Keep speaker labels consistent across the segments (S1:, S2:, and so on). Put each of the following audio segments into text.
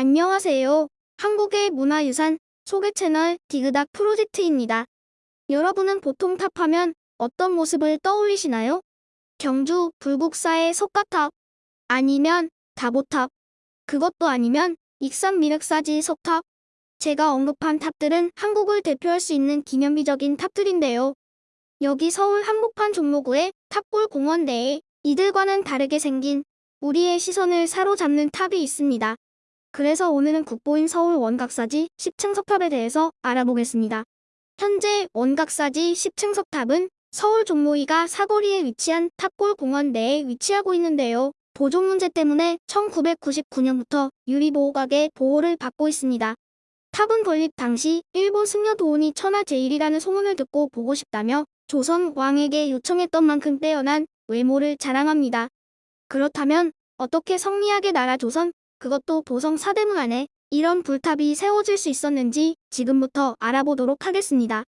S1: 안녕하세요. 한국의 문화유산 소개 채널 디그닥 프로젝트입니다. 여러분은 보통 탑하면 어떤 모습을 떠올리시나요? 경주 불국사의 석가탑 아니면 다보탑 그것도 아니면 익산 미륵사지 석탑 제가 언급한 탑들은 한국을 대표할 수 있는 기념비적인 탑들인데요. 여기 서울 한복판 종로구의 탑골 공원 내에 이들과는 다르게 생긴 우리의 시선을 사로잡는 탑이 있습니다. 그래서 오늘은 국보인 서울 원각사지 10층 석탑에 대해서 알아보겠습니다. 현재 원각사지 10층 석탑은 서울 종로2가 사거리에 위치한 탑골 공원 내에 위치하고 있는데요. 보존 문제 때문에 1999년부터 유리 보호각의 보호를 받고 있습니다. 탑은 건립 당시 일본 승려 도원이 천하 제일이라는 소문을 듣고 보고 싶다며 조선 왕에게 요청했던 만큼 빼어난 외모를 자랑합니다. 그렇다면 어떻게 성리하게 나라 조선, 그것도 도성 사대문 안에 이런 불탑이 세워질 수 있었는지 지금부터 알아보도록 하겠습니다.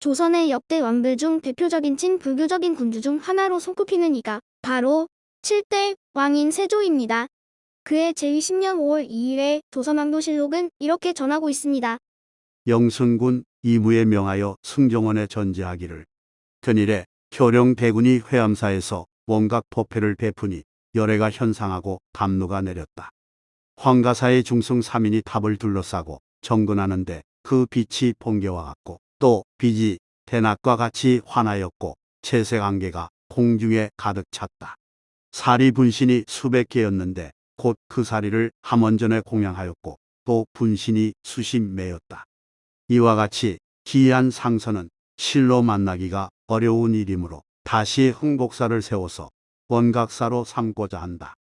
S1: 조선의 역대 왕들 중 대표적인 친불교적인 군주 중 하나로 손꼽히는 이가 바로 7대 왕인 세조입니다. 그의 제20년 5월 2일에 조선왕조실록은 이렇게 전하고 있습니다.
S2: 영순군 이무에 명하여 승정원에 전제하기를 견일에 효령 대군이 회암사에서 원각 포패를 베푸니 열애가 현상하고 감로가 내렸다. 황가사의 중승 3인이 탑을 둘러싸고 정근하는데 그 빛이 번개와 같고 또 빛이 대낮과 같이 환하였고 채색 안개가 공중에 가득 찼다. 사리 분신이 수백 개였는데 곧 그 사리를 함원전에 공양하였고 또 분신이 수십 매였다. 이와 같이 기이한 상선은 실로 만나기가 어려운 일이므로 다시 흥복사를 세워서 원각사로 삼고자 한다.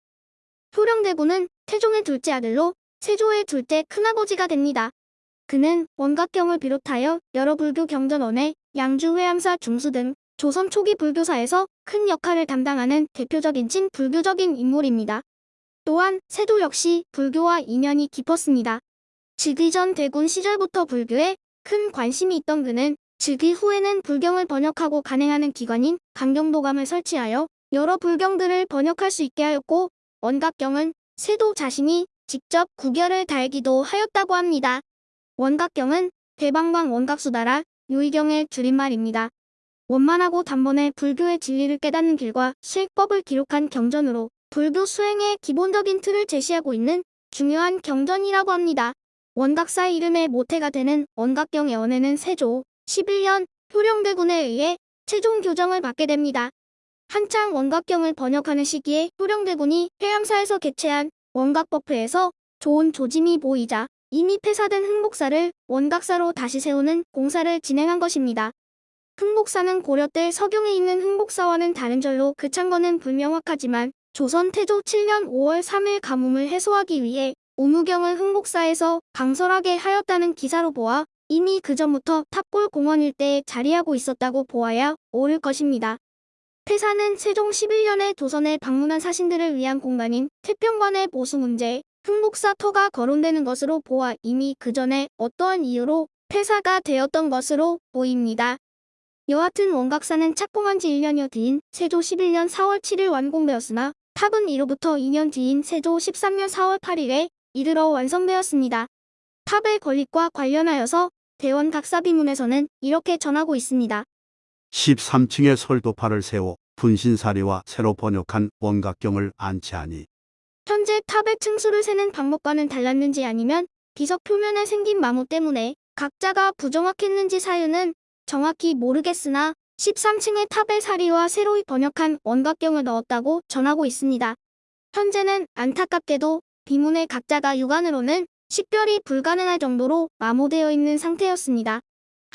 S1: 효령대군은 태종의 둘째 아들로 세조의 둘째 큰아버지가 됩니다. 그는 원각경을 비롯하여 여러 불교 경전원에 양주 회암사 중수 등 조선 초기 불교사에서 큰 역할을 담당하는 대표적인 친 불교적인 인물입니다. 또한 세조 역시 불교와 인연이 깊었습니다. 즉위 전 대군 시절부터 불교에 큰 관심이 있던 그는 즉위 후에는 불경을 번역하고 간행하는 기관인 강경도감을 설치하여 여러 불경들을 번역할 수 있게 하였고 원각경은 세도 자신이 직접 구결을 달기도 하였다고 합니다. 원각경은 대방광 원각수다라 요의경의 줄임말입니다. 원만하고 단번에 불교의 진리를 깨닫는 길과 실법을 기록한 경전으로 불교 수행의 기본적인 틀을 제시하고 있는 중요한 경전이라고 합니다. 원각사의 이름에 모태가 되는 원각경의 언해는 세조 11년 효령대군에 의해 최종 교정을 받게 됩니다. 한창 원각경을 번역하는 시기에 효령대군이 회암사에서 개최한 원각법회에서 좋은 조짐이 보이자 이미 폐사된 흥복사를 원각사로 다시 세우는 공사를 진행한 것입니다. 흥복사는 고려 때 서경에 있는 흥복사와는 다른 절로 그 창건은 불명확하지만 조선 태조 7년 5월 3일 가뭄을 해소하기 위해 오무경을 흥복사에서 강설하게 하였다는 기사로 보아 이미 그 전부터 탑골 공원 일대에 자리하고 있었다고 보아야 옳을 것입니다. 폐사는 세종 11년에 조선에 방문한 사신들을 위한 공간인 태평관의 보수 문제, 흥복사 터가 거론되는 것으로 보아 이미 그 전에 어떠한 이유로 폐사가 되었던 것으로 보입니다. 여하튼 원각사는 착공한 지 1년여 뒤인 세조 11년 4월 7일 완공되었으나 탑은 이로부터 2년 뒤인 세조 13년 4월 8일에 이르러 완성되었습니다. 탑의 건립과 관련하여서 대원 각사비문에서는 이렇게 전하고 있습니다.
S2: 13층의 설도파를 세워 분신사리와 새로 번역한 원각경을 안치하니
S1: 현재 탑의 층수를 세는 방법과는 달랐는지 아니면 비석 표면에 생긴 마모 때문에 각자가 부정확했는지 사유는 정확히 모르겠으나 13층의 탑의 사리와 새로이 번역한 원각경을 넣었다고 전하고 있습니다. 현재는 안타깝게도 비문의 각자가 육안으로는 식별이 불가능할 정도로 마모되어 있는 상태였습니다.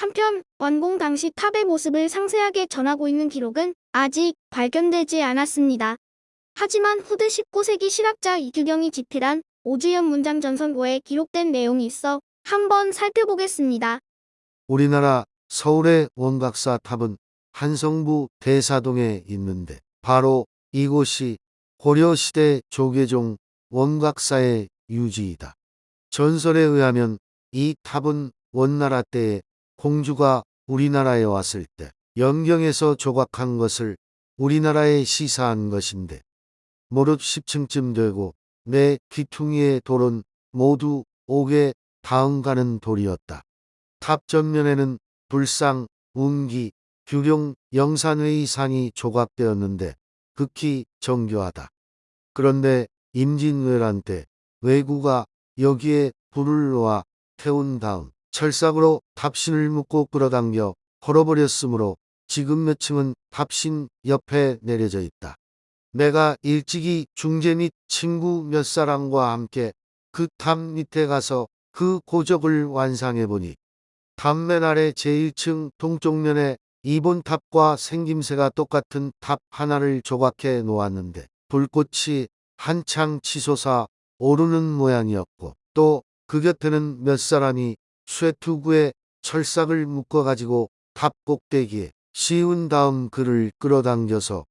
S1: 한편 완공 당시 탑의 모습을 상세하게 전하고 있는 기록은 아직 발견되지 않았습니다. 하지만 후대 19세기 실학자 이규경이 집필한 오주연 문장 전선고에 기록된 내용이 있어 한번 살펴보겠습니다.
S3: 우리나라 서울의 원각사 탑은 한성부 대사동에 있는데 바로 이곳이 고려시대 조계종 원각사의 유지이다. 전설에 의하면 이 탑은 원나라 때에 공주가 우리나라에 왔을 때 연경에서 조각한 것을 우리나라에 희사한 것인데 무릇 10층쯤 되고 네 귀퉁이의 돌은 모두 옥에 다음 가는 돌이었다. 탑 전면에는 불상, 운기, 규룡, 영산회의상이 조각되었는데 극히 정교하다. 그런데 임진왜란 때 왜구가 여기에 불을 놓아 태운 다음 철삭으로 탑신을 묶고 끌어당겨 헐어버렸으므로 지금 몇 층은 탑신 옆에 내려져 있다. 내가 일찍이 중재 및 친구 몇 사람과 함께 그 탑 밑에 가서 그 고적을 완상해 보니 탑 맨 아래 제1층 동쪽면에 이 본탑과 생김새가 똑같은 탑 하나를 조각해 놓았는데 불꽃이 한창 치솟아 오르는 모양이었고 또 그 곁에는 몇 사람이 쇠투구에 철삭을 묶어가지고 탑 꼭대기에 씌운 다음 그를 끌어당겨서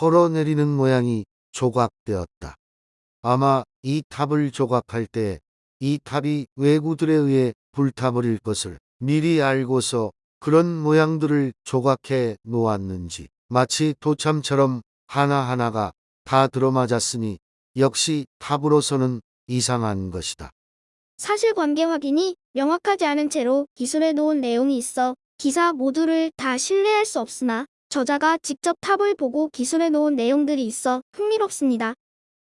S3: 헐어내리는 모양이 조각되었다. 아마 이 탑을 조각할 때 이 탑이 왜구들에 의해 불타버릴 것을 미리 알고서 그런 모양들을 조각해 놓았는지 마치 도참처럼 하나하나가 다 들어맞았으니 역시 탑으로서는 이상한 것이다.
S1: 사실관계 확인이 명확하지 않은 채로 기술해 놓은 내용이 있어 기사 모두를 다 신뢰할 수 없으나 저자가 직접 탑을 보고 기술해 놓은 내용들이 있어 흥미롭습니다.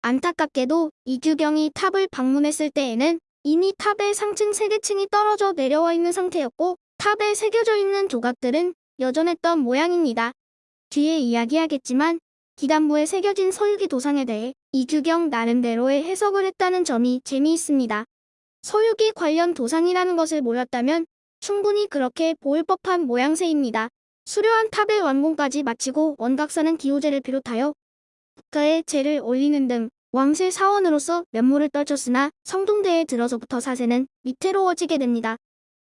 S1: 안타깝게도 이규경이 탑을 방문했을 때에는 이미 탑의 상층 세개층이 떨어져 내려와 있는 상태였고 탑에 새겨져 있는 조각들은 여전했던 모양입니다. 뒤에 이야기하겠지만 기단부에 새겨진 서유기 도상에 대해 이규경 나름대로의 해석을 했다는 점이 재미있습니다. 서유기 관련 도상이라는 것을 몰랐다면 충분히 그렇게 보일 법한 모양새입니다. 수려한 탑의 완공까지 마치고 원각사는 기호제를 비롯하여 국가에 제를 올리는 등 왕실 사원으로서 면모를 떨쳤으나 성동대에 들어서부터 사세는 위태로워지게 됩니다.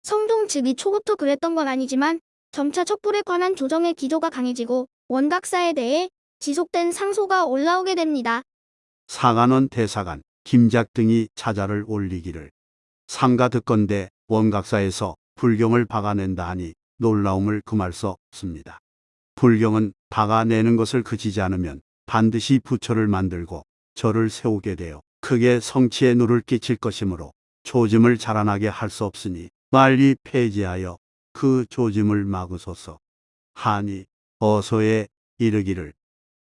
S1: 성동 즉위 초부터 그랬던 건 아니지만 점차 척불에 관한 조정의 기조가 강해지고 원각사에 대해 지속된 상소가 올라오게 됩니다.
S2: 상한원 대사관 김작 등이 차자를 올리기를 상가 듣건대 원각사에서 불경을 박아낸다 하니 놀라움을 금할 수 없습니다. 불경은 박아내는 것을 그치지 않으면 반드시 부처를 만들고 절을 세우게 되어 크게 성취에 누를 끼칠 것이므로 조짐을 자라나게 할 수 없으니 빨리 폐지하여 그 조짐을 막으소서. 하니 어서에 이르기를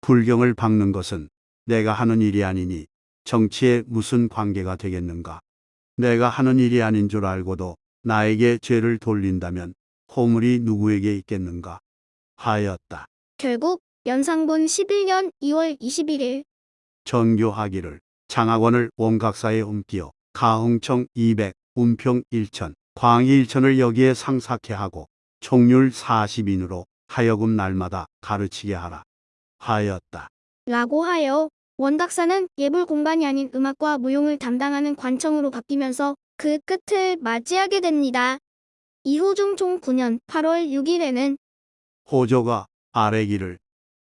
S2: 불경을 박는 것은 내가 하는 일이 아니니 정치에 무슨 관계가 되겠는가. 내가 하는 일이 아닌 줄 알고도 나에게 죄를 돌린다면 호물이 누구에게 있겠는가 하였다.
S1: 결국 연상본 11년 2월 21일
S2: 정교하기를 장학원을 원각사에 옮기어 가흥청 200, 운평 1000, 광희 1000을 여기에 상삭해 하고 총률 40인으로 하여금 날마다 가르치게 하라 하였다.
S1: 라고 하여 원각사는 예불 공반이 아닌 음악과 무용을 담당하는 관청으로 바뀌면서 그 끝을 맞이하게 됩니다. 이후 중종 9년 8월 6일에는
S2: 호조가 아래기를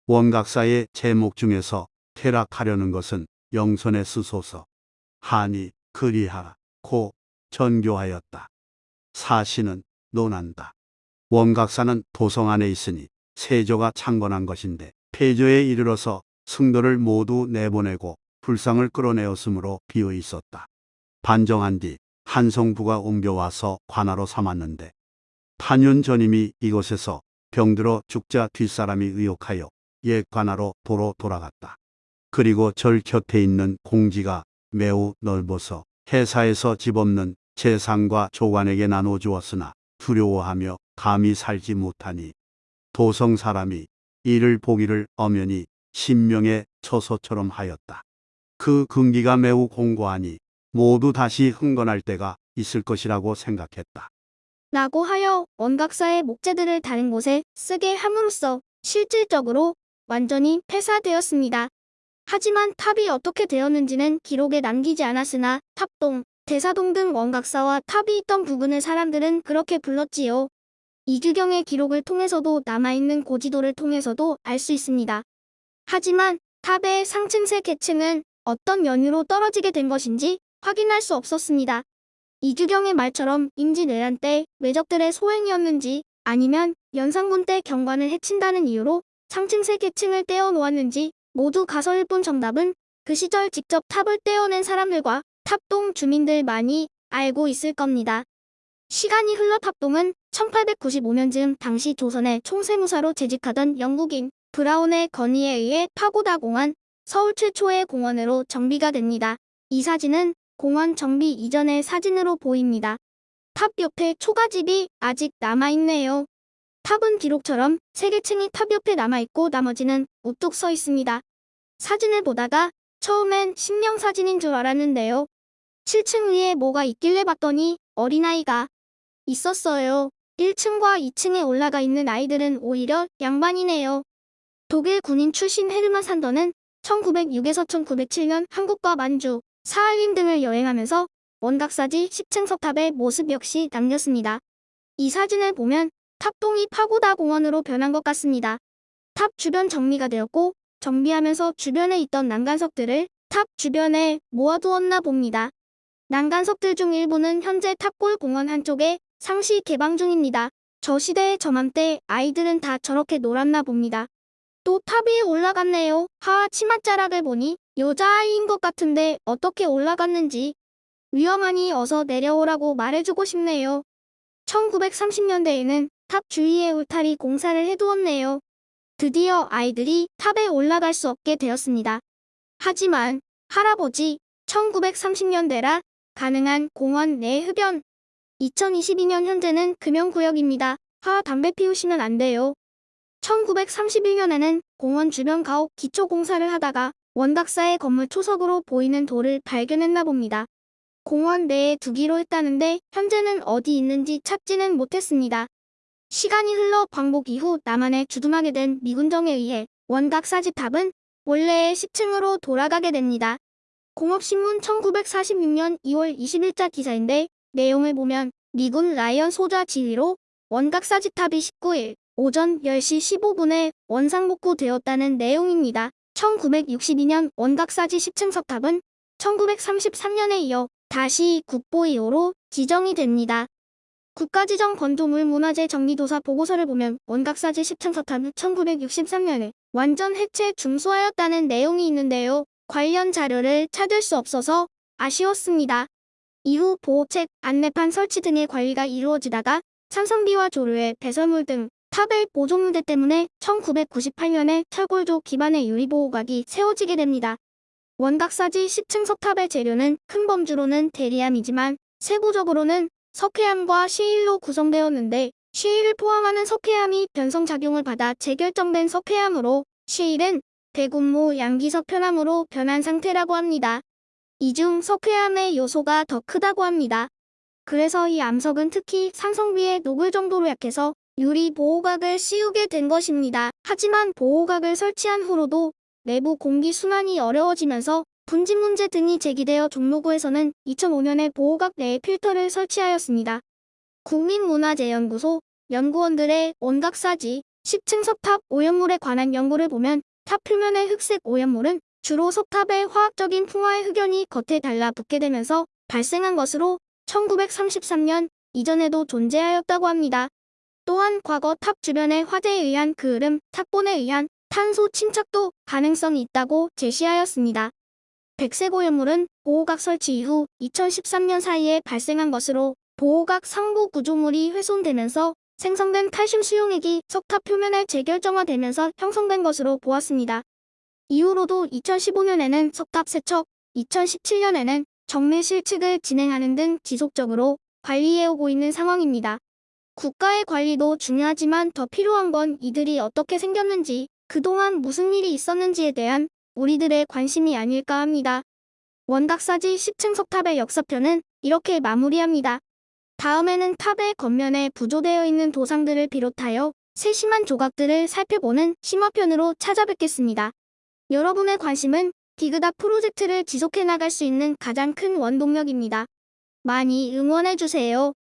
S2: 원각사의 제목 중에서 퇴락하려는 것은 영선에 쓰소서 하니 그리하라 고 전교하였다. 사시는 논한다. 원각사는 도성 안에 있으니 세조가 창건한 것인데 폐조에 이르러서 승도를 모두 내보내고 불상을 끌어내었으므로 비어 있었다. 반정한 뒤 한성부가 옮겨와서 관하로 삼았는데 8년 전임이 이곳에서 병들어 죽자 뒷사람이 의혹하여 옛 관하로 도로 돌아갔다. 그리고 절 곁에 있는 공지가 매우 넓어서 회사에서 집 없는 재상과 조관에게 나눠 주었으나 두려워하며 감히 살지 못하니 도성 사람이 이를 보기를 엄연히 신명의 처소처럼 하였다. 그 근기가 매우 공고하니 모두 다시 흥건할 때가 있을 것이라고 생각했다.
S1: 라고 하여 원각사의 목재들을 다른 곳에 쓰게 함으로써 실질적으로 완전히 폐사되었습니다. 하지만 탑이 어떻게 되었는지는 기록에 남기지 않았으나 탑동, 대사동 등 원각사와 탑이 있던 부근의 사람들은 그렇게 불렀지요. 이규경의 기록을 통해서도 남아있는 고지도를 통해서도 알 수 있습니다. 하지만 탑의 상층세 계층은 어떤 연유로 떨어지게 된 것인지 확인할 수 없었습니다. 이규경의 말처럼 임진왜란 때 외적들의 소행이었는지 아니면 연산군 때 경관을 해친다는 이유로 상층세 계층을 떼어 놓았는지 모두 가설일 뿐 정답은 그 시절 직접 탑을 떼어낸 사람들과 탑동 주민들 많이 알고 있을 겁니다. 시간이 흘러 탑동은 1895년쯤 당시 조선의 총세무사로 재직하던 영국인 브라운의 건의에 의해 파고다 공원, 서울 최초의 공원으로 정비가 됩니다. 이 사진은 공원 정비 이전의 사진으로 보입니다. 탑 옆에 초가집이 아직 남아있네요. 탑은 기록처럼 세 개층이 탑 옆에 남아있고 나머지는 우뚝 서 있습니다. 사진을 보다가 처음엔 심령 사진인 줄 알았는데요. 7층 위에 뭐가 있길래 봤더니 어린아이가 있었어요. 1층과 2층에 올라가 있는 아이들은 오히려 양반이네요. 독일 군인 출신 헤르만 산더는 1906에서 1907년 한국과 만주, 사할린 등을 여행하면서 원각사지 10층 석탑의 모습 역시 남겼습니다. 이 사진을 보면 탑동이 파고다 공원으로 변한 것 같습니다. 탑 주변 정리가 되었고 정비하면서 주변에 있던 난간석들을 탑 주변에 모아두었나 봅니다. 난간석들 중 일부는 현재 탑골 공원 한쪽에 상시 개방 중입니다. 저 시대의 저맘때 아이들은 다 저렇게 놀았나 봅니다. 또 탑 위에 올라갔네요. 하하 치맛자락을 보니 여자아이인 것 같은데 어떻게 올라갔는지 위험하니 어서 내려오라고 말해주고 싶네요. 1930년대에는 탑 주위에 울타리 공사를 해두었네요. 드디어 아이들이 탑에 올라갈 수 없게 되었습니다. 하지만 할아버지 1930년대라 가능한 공원 내 흡연 2022년 현재는 금연구역입니다. 하 담배 피우시면 안 돼요. 1931년에는 공원 주변 가옥 기초 공사를 하다가 원각사의 건물 초석으로 보이는 돌을 발견했나 봅니다. 공원 내에 두기로 했다는데 현재는 어디 있는지 찾지는 못했습니다. 시간이 흘러 광복 이후 남한에 주둔하게 된 미군정에 의해 원각사지탑은 원래의 10층으로 돌아가게 됩니다. 공업신문 1946년 2월 20일자 기사인데 내용을 보면 미군 라이언 소좌 지휘로 원각사지탑이 19일 오전 10시 15분에 원상복구 되었다는 내용입니다. 1962년 원각사지 10층 석탑은 1933년에 이어 다시 국보이호로 지정이 됩니다. 국가지정 건조물 문화재 정리도사 보고서를 보면 원각사지 10층 석탑은 1963년에 완전 해체 중수하였다는 내용이 있는데요. 관련 자료를 찾을 수 없어서 아쉬웠습니다. 이후 보호책, 안내판 설치 등의 관리가 이루어지다가 찬성비와 조류의 배설물 등 탑의 보존문제 때문에 1998년에 철골조 기반의 유리보호각이 세워지게 됩니다. 원각사지 10층 석탑의 재료는 큰 범주로는 대리암이지만 세부적으로는 석회암과 시일로 구성되었는데 시일을 포함하는 석회암이 변성작용을 받아 재결정된 석회암으로 시일은 대군무 양기석 편암으로 변한 상태라고 합니다. 이 중 석회암의 요소가 더 크다고 합니다. 그래서 이 암석은 특히 산성비에 녹을 정도로 약해서 유리 보호각을 씌우게 된 것입니다. 하지만 보호각을 설치한 후로도 내부 공기 순환이 어려워지면서 분진 문제 등이 제기되어 종로구에서는 2005년에 보호각 내에 필터를 설치하였습니다. 국립문화재연구소 연구원들의 원각사지 10층 석탑 오염물에 관한 연구를 보면 탑 표면의 흑색 오염물은 주로 석탑의 화학적인 풍화의 흑연이 겉에 달라붙게 되면서 발생한 것으로 1933년 이전에도 존재하였다고 합니다. 또한 과거 탑 주변의 화재에 의한 그을음, 탑본에 의한 탄소 침착도 가능성이 있다고 제시하였습니다. 백색 오염물은 보호각 설치 이후 2013년 사이에 발생한 것으로 보호각 상부 구조물이 훼손되면서 생성된 칼슘 수용액이 석탑 표면에 재결정화되면서 형성된 것으로 보았습니다. 이후로도 2015년에는 석탑 세척, 2017년에는 정밀 실측을 진행하는 등 지속적으로 관리해오고 있는 상황입니다. 국가의 관리도 중요하지만 더 필요한 건 이들이 어떻게 생겼는지, 그동안 무슨 일이 있었는지에 대한 우리들의 관심이 아닐까 합니다. 원각사지 10층 석탑의 역사편은 이렇게 마무리합니다. 다음에는 탑의 겉면에 부조되어 있는 도상들을 비롯하여 세심한 조각들을 살펴보는 심화편으로 찾아뵙겠습니다. 여러분의 관심은 디그닥 프로젝트를 지속해 나갈 수 있는 가장 큰 원동력입니다. 많이 응원해주세요.